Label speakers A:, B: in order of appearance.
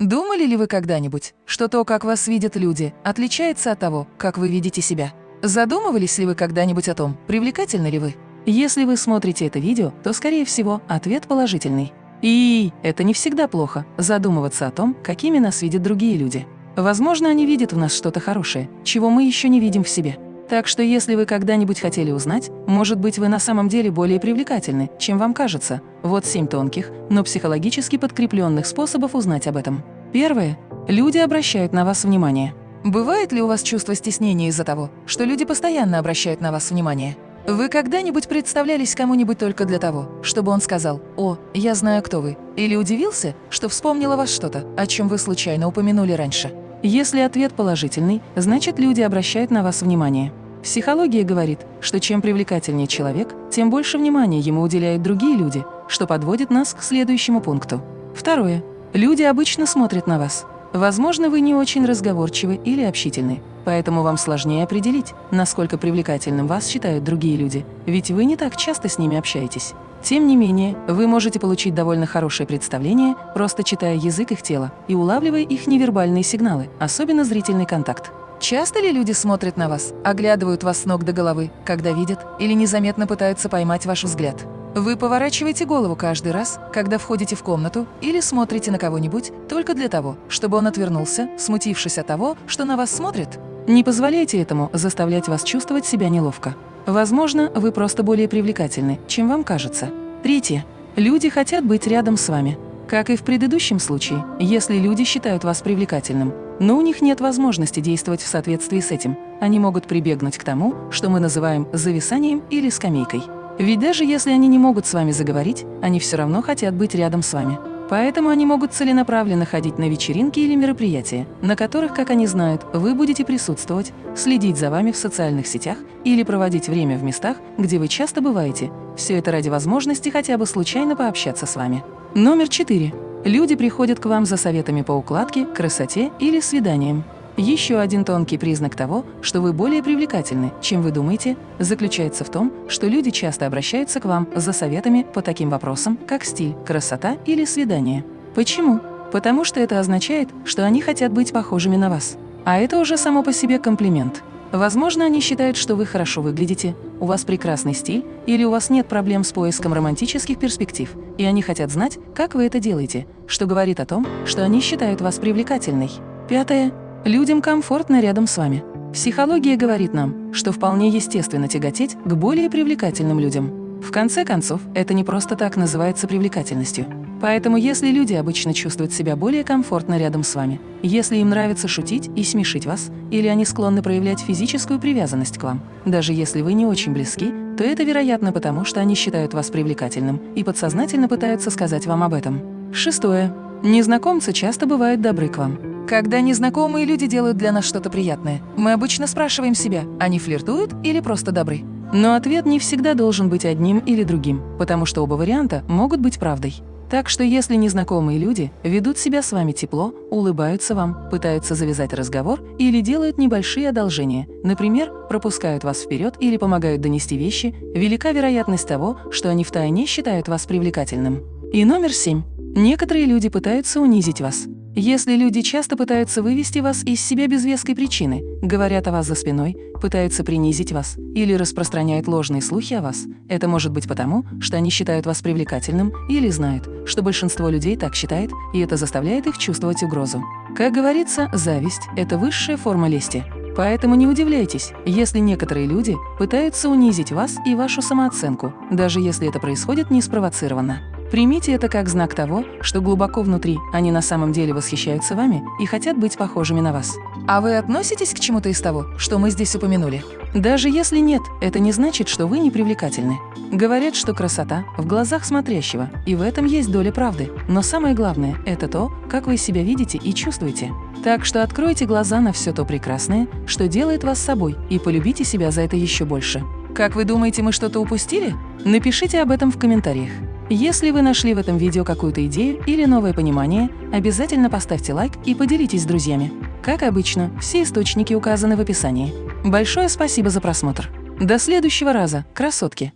A: Думали ли вы когда-нибудь, что то, как вас видят люди, отличается от того, как вы видите себя? Задумывались ли вы когда-нибудь о том, привлекательны ли вы? Если вы смотрите это видео, то, скорее всего, ответ положительный. И это не всегда плохо – задумываться о том, какими нас видят другие люди. Возможно, они видят в нас что-то хорошее, чего мы еще не видим в себе. Так что если вы когда-нибудь хотели узнать, может быть, вы на самом деле более привлекательны, чем вам кажется, вот семь тонких, но психологически подкрепленных способов узнать об этом. Первое. Люди обращают на вас внимание. Бывает ли у вас чувство стеснения из-за того, что люди постоянно обращают на вас внимание? Вы когда-нибудь представлялись кому-нибудь только для того, чтобы он сказал «О, я знаю, кто вы», или удивился, что вспомнил о вас что-то, о чем вы случайно упомянули раньше? Если ответ положительный, значит люди обращают на вас внимание. Психология говорит, что чем привлекательнее человек, тем больше внимания ему уделяют другие люди, что подводит нас к следующему пункту. Второе. Люди обычно смотрят на вас. Возможно, вы не очень разговорчивы или общительны, поэтому вам сложнее определить, насколько привлекательным вас считают другие люди, ведь вы не так часто с ними общаетесь. Тем не менее, вы можете получить довольно хорошее представление, просто читая язык их тела и улавливая их невербальные сигналы, особенно зрительный контакт. Часто ли люди смотрят на вас, оглядывают вас с ног до головы, когда видят, или незаметно пытаются поймать ваш взгляд? Вы поворачиваете голову каждый раз, когда входите в комнату или смотрите на кого-нибудь только для того, чтобы он отвернулся, смутившись от того, что на вас смотрят? Не позволяйте этому заставлять вас чувствовать себя неловко. Возможно, вы просто более привлекательны, чем вам кажется. Третье. Люди хотят быть рядом с вами. Как и в предыдущем случае, если люди считают вас привлекательным, но у них нет возможности действовать в соответствии с этим. Они могут прибегнуть к тому, что мы называем зависанием или скамейкой. Ведь даже если они не могут с вами заговорить, они все равно хотят быть рядом с вами. Поэтому они могут целенаправленно ходить на вечеринки или мероприятия, на которых, как они знают, вы будете присутствовать, следить за вами в социальных сетях или проводить время в местах, где вы часто бываете. Все это ради возможности хотя бы случайно пообщаться с вами. Номер четыре. Люди приходят к вам за советами по укладке, красоте или свиданиям. Еще один тонкий признак того, что вы более привлекательны, чем вы думаете, заключается в том, что люди часто обращаются к вам за советами по таким вопросам, как стиль, красота или свидание. Почему? Потому что это означает, что они хотят быть похожими на вас. А это уже само по себе комплимент. Возможно, они считают, что вы хорошо выглядите, у вас прекрасный стиль или у вас нет проблем с поиском романтических перспектив, и они хотят знать, как вы это делаете, что говорит о том, что они считают вас привлекательной. Пятое. Людям комфортно рядом с вами. Психология говорит нам, что вполне естественно тяготеть к более привлекательным людям. В конце концов, это не просто так называется привлекательностью. Поэтому если люди обычно чувствуют себя более комфортно рядом с вами, если им нравится шутить и смешить вас, или они склонны проявлять физическую привязанность к вам, даже если вы не очень близки, то это, вероятно, потому что они считают вас привлекательным и подсознательно пытаются сказать вам об этом. Шестое. Незнакомцы часто бывают добры к вам. Когда незнакомые люди делают для нас что-то приятное, мы обычно спрашиваем себя, они флиртуют или просто добры? Но ответ не всегда должен быть одним или другим, потому что оба варианта могут быть правдой. Так что если незнакомые люди ведут себя с вами тепло, улыбаются вам, пытаются завязать разговор или делают небольшие одолжения, например, пропускают вас вперед или помогают донести вещи, велика вероятность того, что они втайне считают вас привлекательным. И номер семь. Некоторые люди пытаются унизить вас. Если люди часто пытаются вывести вас из себя без веской причины, говорят о вас за спиной, пытаются принизить вас или распространяют ложные слухи о вас, это может быть потому, что они считают вас привлекательным или знают, что большинство людей так считает, и это заставляет их чувствовать угрозу. Как говорится, зависть – это высшая форма лести. Поэтому не удивляйтесь, если некоторые люди пытаются унизить вас и вашу самооценку, даже если это происходит неспровоцированно. Примите это как знак того, что глубоко внутри они на самом деле восхищаются вами и хотят быть похожими на вас. А вы относитесь к чему-то из того, что мы здесь упомянули? Даже если нет, это не значит, что вы не привлекательны. Говорят, что красота в глазах смотрящего, и в этом есть доля правды. Но самое главное – это то, как вы себя видите и чувствуете. Так что откройте глаза на все то прекрасное, что делает вас собой, и полюбите себя за это еще больше. Как вы думаете, мы что-то упустили? Напишите об этом в комментариях. Если вы нашли в этом видео какую-то идею или новое понимание, обязательно поставьте лайк и поделитесь с друзьями. Как обычно, все источники указаны в описании. Большое спасибо за просмотр. До следующего раза, красотки!